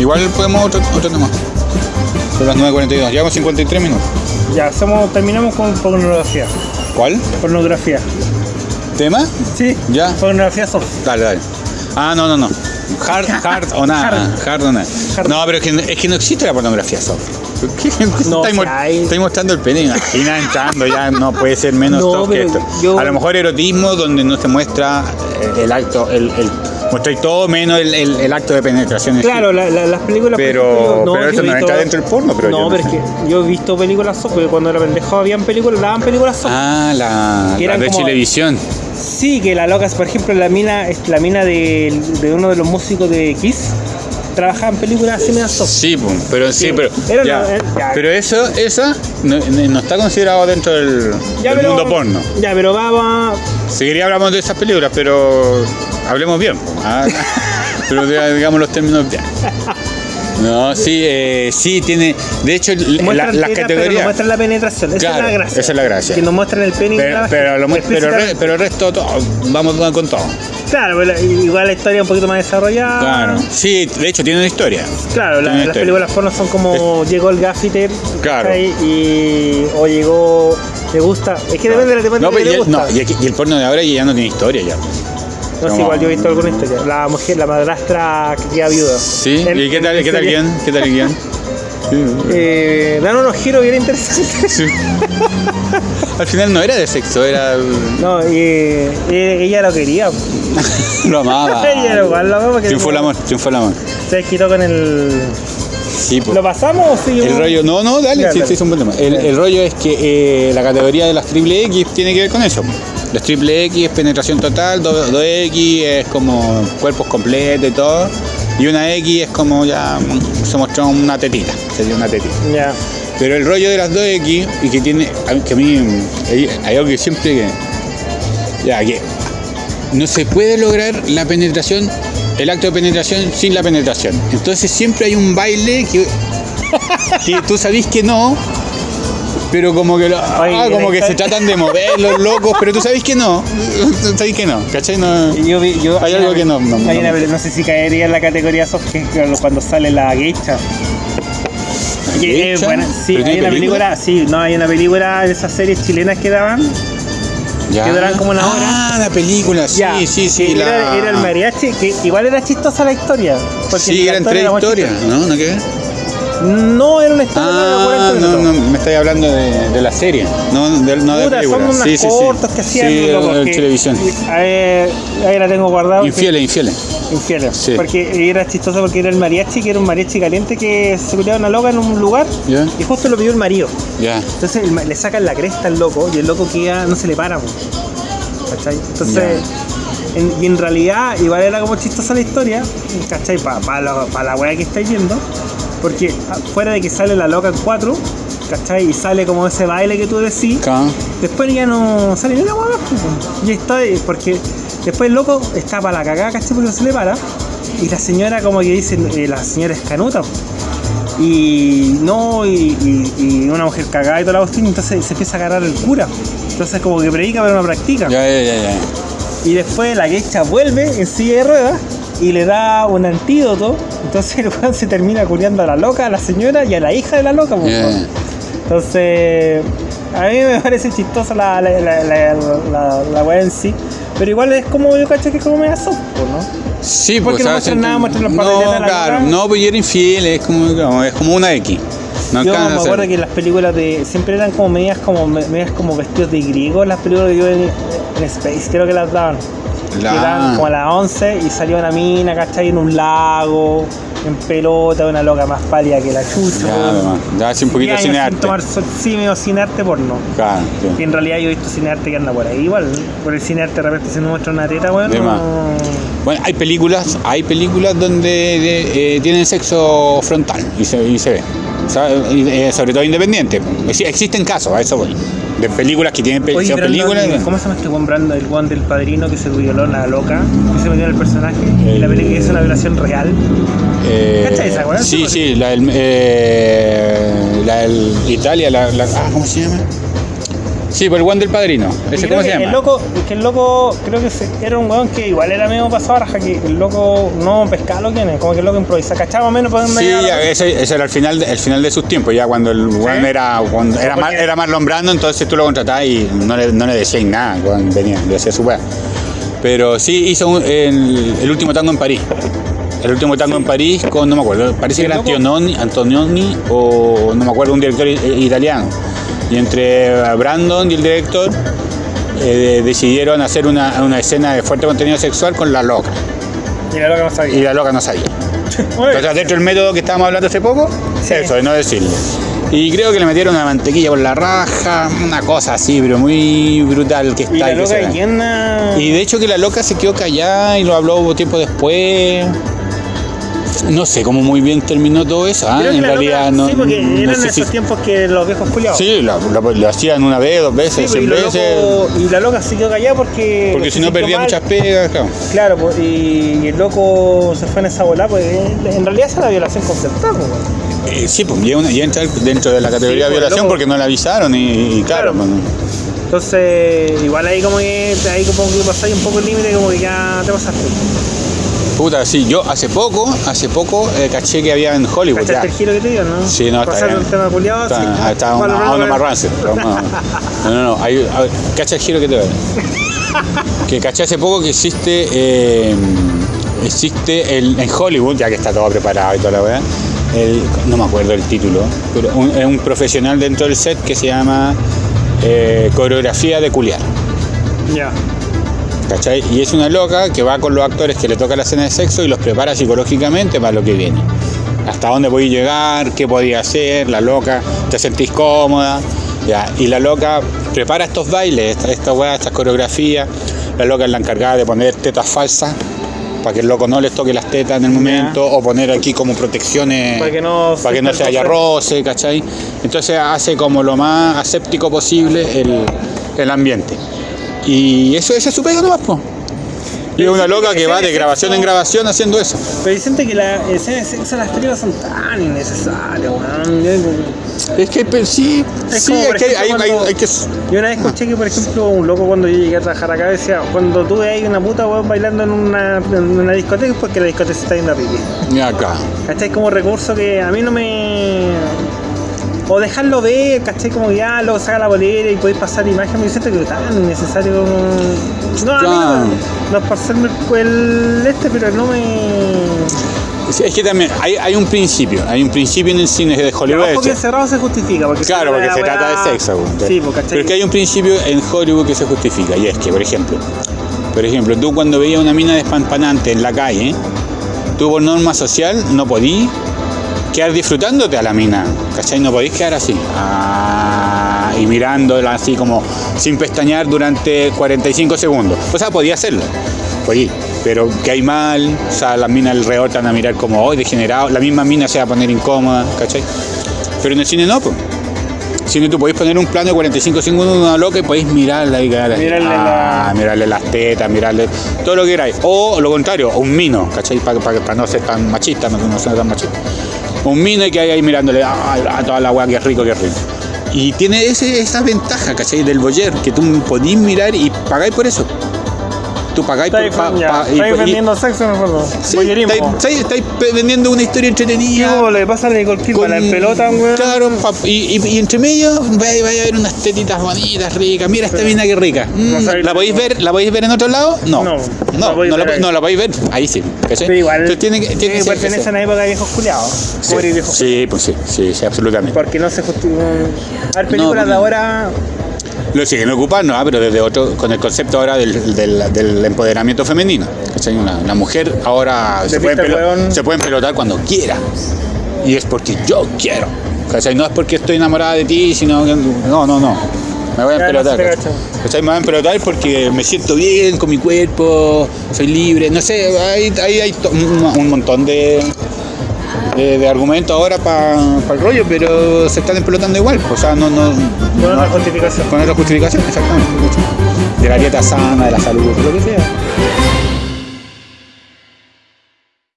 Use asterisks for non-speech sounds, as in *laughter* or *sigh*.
Igual podemos otro, otro tema. Son las 9.42. Llevamos 53 minutos. Ya, hacemos, terminamos con pornografía. ¿Cuál? Pornografía. ¿Tema? Sí. Ya. Pornografía soft. Dale, dale. Ah, no, no, no. Hard, *laughs* hard o nada. Hard, o nada. Hard. No, pero es que, es que no existe la pornografía soft. ¿Qué? No, si hay. estáis mostrando el pene, imagina entrando, ya no puede ser menos No, soft que esto. yo- A lo mejor erotismo donde no se muestra eh, el acto, el, el mostráis todo menos el, el- el acto de penetración. Claro, la- la- las películas. Pero- ejemplo, yo- pero eso no entra dentro del porno, pero yo no, no pero es que yo he visto películas soft, porque cuando era pendejo habían películas, daban películas soft. Ah, la, Que la eran de como- televisión. Sí, que la loca, por ejemplo, la mina, la mina de, de uno de los músicos de Kiss, trabajaba en películas así soft. Sí, pum, pero sí, Sí, pero. era ya, una- eh, ya. pero eso, esa no, no está considerado dentro del, Ya, del pero- mundo porno. Ya, pero vamos. Si quería hablamos de esas películas, pero hablemos bien. ¿ah? pero diga- digamos los términos bien. No, sí, eh, sí tiene. De hecho, la- las Pero no categorías. muestran la penetración. Esa Claro, es la gracia. esa es la gracia. Que nos muestran el pene y Pero, la pero, lo pero, re- pero el resto, todo, vamos con todo. Claro, pero igual la historia un poquito más desarrollada. Claro. Sí, de hecho, tiene una historia. Claro, la- las historia. películas porno son como llegó el gaffiter Claro. y o llegó le gusta es que depende de la depende No, de pero que y gusta no, y, aquí- y el porno de ahora ya no tiene historia ya. No, como- igual yo he visto alguna historia la mujer la madrastra que queda viuda Sí, En- ¿y qué tal, qué tal guion? ¿Qué tal el guion? *laughs* Eh, dan unos giros bien interesantes Sí. Al final no era de sexo, era. no y, eh, ella lo quería *laughs* lo amaba. *laughs* ella lo amaba Triunfó el amor, triunfó el amor. se desquitó con el Sí, po. ¿lo pasamos o seguimos? El rollo, no, no, dale, sí, dale. sí, es un buen tema. El, el rollo es que eh, la categoría de las triple X tiene que ver con eso. Las triple X es penetración total, 2X es como cuerpos completos y todo. Y una X es como ya mm, se mostró una tetita, sería una tetita. ya Pero el rollo de las 2X y que tiene, que a mí hay, algo que siempre que, ya que no se puede lograr la penetración, el acto de penetración sin la penetración. Entonces siempre hay un baile que, que tú sabís que no, pero como que, lo- ah, como que se tratan de mover los locos, pero tú sabís que no, *laughs* tú sabís que no, ¿cachai? No, Yo vi- yo- Hay algo que no- no- no- una- no sé si caería en la categoría soft que es cuando sale la geisha. Buena. Sí, ¿Pero hay una película, sí, no, hay una película de esas series chilenas que daban. ya. que duran como una hora. Ah, la película, sí, Ya, sí, sí. la... era, era el mariachi, que igual era chistosa la historia. porque Sí, eran tres historias. ¿no? ¿No qué? No, era una historia de Ah, 40 no, minutos. no, me estáis hablando de, de la serie, no de, no de Puta, son unas sí, sí, cortas sí. que hacían Sí, locos, en que- televisión. eh, ahí la tengo guardada. Infieles, infieles. Infieles. Sí. Porque era chistoso porque era el mariachi, que era un mariachi caliente que se cuidaba una loca en un lugar y justo lo pidió el marido. ya. Entonces el le sacan la cresta al loco y el loco queda, no se le para. po. ¿Cachai? Entonces, en- y en realidad igual era como chistosa la historia, ¿cachai? Para la, pa la weá que estáis viendo, porque fuera de que sale la loca en cuatro, ¿cachai? Y sale como ese baile que tú decís, después ya no sale ni una hueá po. Y está, eh, porque después el loco está para la cagada, ¿cachai? Porque no se le para. Y la señora como que dice, eh, la señora es canuta. Y no, y, y- y una mujer cagada y toda la cuestión, entonces se empieza a agarrar el cura. Entonces como que predica pero no practica. Ya, ya, ya, ya. Y después la quecha vuelve en silla de ruedas y le da un antídoto. Entonces el weón se termina culiando a la loca, a la señora y a la hija de la loca. Entonces, a mí me parece chistosa la, la, la, la, weá en sí. Pero igual es como yo cacho que es como media soft, ¿no? Sí, ¿Por qué pues no nada? Muestran los No, pataletas de la claro, loca. no, pues yo era infiel, es como, es como una X. No yo me acuerdo que las películas de siempre eran como medias como medias como vestidos de griego, las películas que yo en, en Space creo que las daban. La- Que daban como a las 11 y salía una mina, ¿cachai? En un lago, en pelota, una loca más pálida que la chucha. Ya, ya hace un poquito sin cinearte. tomar sol, sí, medio cinearte porno. Claro, sí. Que en realidad yo he visto cinearte que anda por ahí igual. Por el cinearte de repente se nos muestra una teta, weón. De no-. Bueno, hay películas, hay películas donde eh, tienen sexo frontal y se, y se ve. Eh, sobre todo independiente. Exi- Existen casos, a eso voy. De películas que tienen Oye, películas. ¿cómo se llama este buen Brandon? El one del padrino que se violó la loca, que se metió en el personaje. Y la El- película es una violación real. Eh, ¿Cachai esa, weón? Sí, sí, la del, eh, la del Italia, la, la- ah, ¿cómo se llama? Sí, por el one del padrino. Y ¿Ese creo cómo se llama? El loco, que el loco, creo que era un weón que igual era medio pasado raja, que el loco no pescaba lo que es, como que el loco improvisa. ¿Cachaba más o menos Sí, ya, ese, ese era el final, de- el final de sus tiempos, ya cuando el weón era, cuando era, más, era Marlon Brando, entonces tú lo contratabas y no le, no le decías nada cuando venía, le hacía su weá. Pero sí hizo un- el, el último tango en París. El último tango en París con, no me acuerdo, parece que era loco- Antonioni, o no me acuerdo, un director italiano. Y entre Brandon y el director eh, decidieron hacer una, una escena de fuerte contenido sexual con la loca. Y la loca no Y sabía. la loca no sabía. *laughs* Entonces, dentro del método que estábamos hablando hace poco, Sí. eso, de no decirle. Y creo que le metieron una mantequilla por la raja, una cosa así, pero muy brutal que está. y la loca llena. Y de hecho que la loca se quedó callada y lo habló tiempo después. No sé cómo muy bien terminó todo eso, ¿ah? En realidad loca- no. Sí, porque no eran sé esos si- tiempos que los viejos culiados. Sí, lo, hacían una vez, dos Sí, veces, pues, y, cien veces. loco- y la loca se quedó callada porque. Porque si no perdía mal. muchas pegas, claro. Claro, pues, y, el loco se fue en esa bola, pues en realidad esa es la violación concertada, pues. Eh, sí, pues ya, una- ya entra dentro de la categoría Sí, de pues, violación loco. porque no la avisaron y, y claro, Claro. pues, Entonces, igual ahí como que ahí como que pasáis un poco el límite, como que ya te pasaste. Puta, sí, yo hace poco, hace poco eh, caché que había en Hollywood. ¿Cachaste el giro que te dio, no? Sí, no, está bien. un tema culiado, Está, sí. está Bueno, una, no, una no, más. No, no, no. Hay, a ver, cacha el giro que te doy. Que caché hace poco que existe, eh, existe el, en Hollywood, ya que está todo preparado y toda la weá, el- no me acuerdo el título, pero un- es un profesional dentro del set que se llama eh, coreografía de culiar. Ya. ¿Cachai? Y es una loca que va con los actores que le toca la escena de sexo y los prepara psicológicamente para lo que viene. Hasta dónde podéis llegar, qué podía hacer, la loca, te sentís cómoda. Ya. Y la loca prepara estos bailes, esta, esta weá, estas coreografías. La loca es la encargada de poner tetas falsas para que el loco no les toque las tetas en el momento, o poner aquí como protecciones Para que no para que no se haya roce, ¿cachai? Entonces hace como lo más aséptico posible el, el ambiente. Y eso, esa es su pega nomás, po. Y es una loca que va de grabación en grabación haciendo eso. Pero dicen que las escenas de sexo en las películas son tan innecesarias, weón. Es que pe- sí, Es sí, como, es que hay, ejemplo, hay- que. Yo una vez escuché que, por ejemplo, un loco cuando yo llegué a trabajar acá decía, cuando tú veas una puta weón bailando en una, en una discoteca es porque la discoteca se está yendo a pipí. Mira acá. ¿Cachai? Como recurso que a mí no me... O dejarlo ver, ¿cachai? Como ya luego saca la bolera y podéis pasar imagen, me siento que tan innecesario. No, a mí no, no es por serme el, este, pero no me... Es que también hay, hay un principio, hay un principio en el cine de Hollywood. Ojo que hecho. encerrado se justifica. Porque Claro, porque se weá- trata de sexo. Sí, ¿cachai? Pero es que hay un principio en Hollywood que se justifica, y es que, por ejemplo, por ejemplo, tú cuando veías una mina despampanante en la calle, tú por norma social no podías quedar disfrutándote a la mina, ¿cachai? No podís quedar así, ah, y mirándola así como sin pestañear durante 45 segundos. O sea, podía hacerlo, podía, pero que hay mal, o sea, las minas alrededor te van a mirar como hoy degenerado, la misma mina se va a poner incómoda, ¿cachai? Pero en el cine no, pues. Cine tú podéis poner un plano de 45 segundos de una loca y podéis mirarla y así, Mirarle ah, la- mirarle las tetas, mirarle todo lo que queráis. O lo contrario, un mino, ¿cachai? Para no ser tan machista, no, no ser tan machista. Un mino y que hay ahí mirándole "Ay, a toda la weá, que rico, que rico. Y tiene ese, esa ventaja, ¿cachai? Del boyer, que tú podís mirar y pagáis por eso. Tú pagáis por... Pa- pa- estáis vendiendo sexo, me acuerdo. Sí, Voyerismo. estáis, estáis- estáis pe- vendiendo una historia ¿Qué entretenida. le pasa a Nicole Kidman? La en pelota, weón. Claro, y, y- y entre medio vaya, vaya a ver unas tetitas bonitas, ricas. Mira esta mina que rica. Mm, No ¿La podéis ver? ¿La podéis ver en otro lado? No. No, No, la no, podéis la, no podéis ver. Ahí sí. ¿cachai? Pero igual, Entonces tiene que, tiene que que ser- pertenece a ser- una época de viejos culiados. Sí, Como viejos sí, pues sí, sí, sí, absolutamente. Porque no se justifica. A ver, películas de ahora. Lo siguen ocupando, ah, pero desde otro, con el concepto ahora del, del- del empoderamiento femenino. Una, una mujer ahora se De puede, se empelotar cuando quiera. Y es porque yo quiero. ¿cachai? No es porque estoy enamorada de ti, sino que. No, no, no. Me voy a empelotar. Me voy a empelotar porque me siento bien con mi cuerpo, soy libre. No sé, hay, hay, un montón de, de, de argumentos ahora para el rollo, pero se están empelotando igual. O sea, no. no Con no- otra justificación. con otra justificación, exactamente. De la dieta sana, de la salud, lo que sea.